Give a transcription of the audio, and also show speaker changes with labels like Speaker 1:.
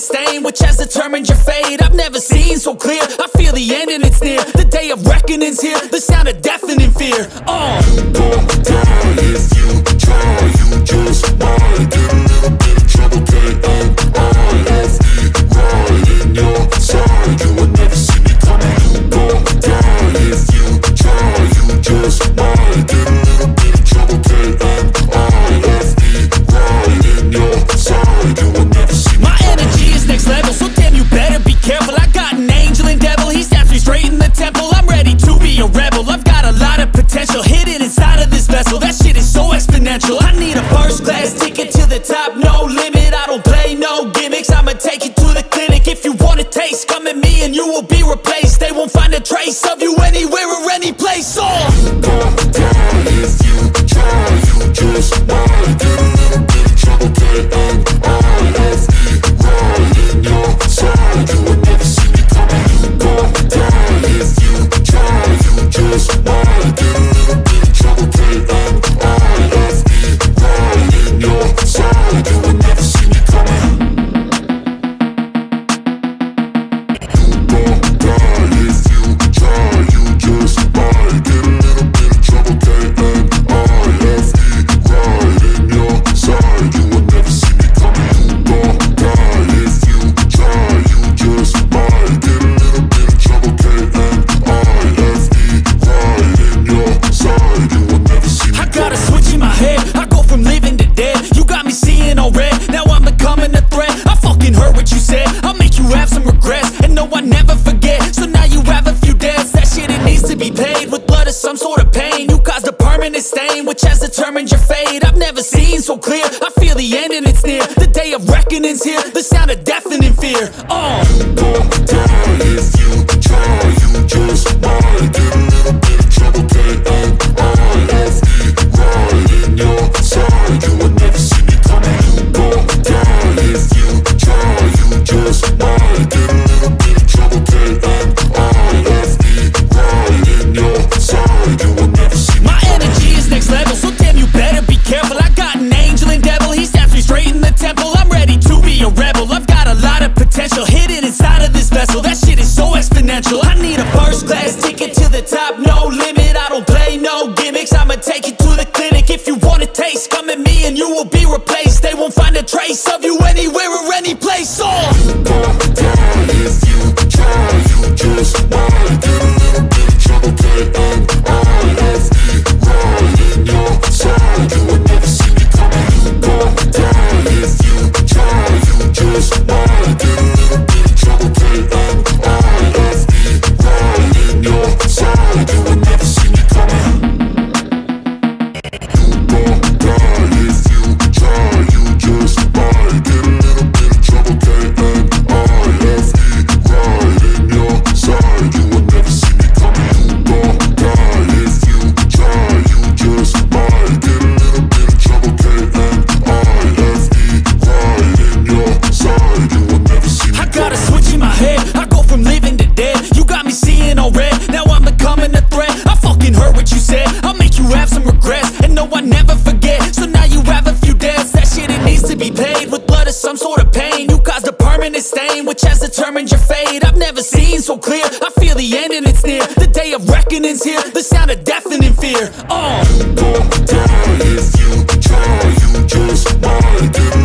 Speaker 1: Stain Which has determined your fate. I've never seen so clear. I feel the end and it's near. The day of reckoning's here. The sound of deafening fear. Oh,
Speaker 2: you gon' die if you try
Speaker 1: has determined your fate. I've never seen so clear. I feel the end and it's near. The day of reckoning's here. The sound of deafening fear. Oh. I need a first class ticket to the top. is stained, which has determined your fate. I've never seen so clear, I feel the end and it's near. The day of reckoning's here, the sound of deafening fear Oh,
Speaker 2: you gon' die if you try, you just might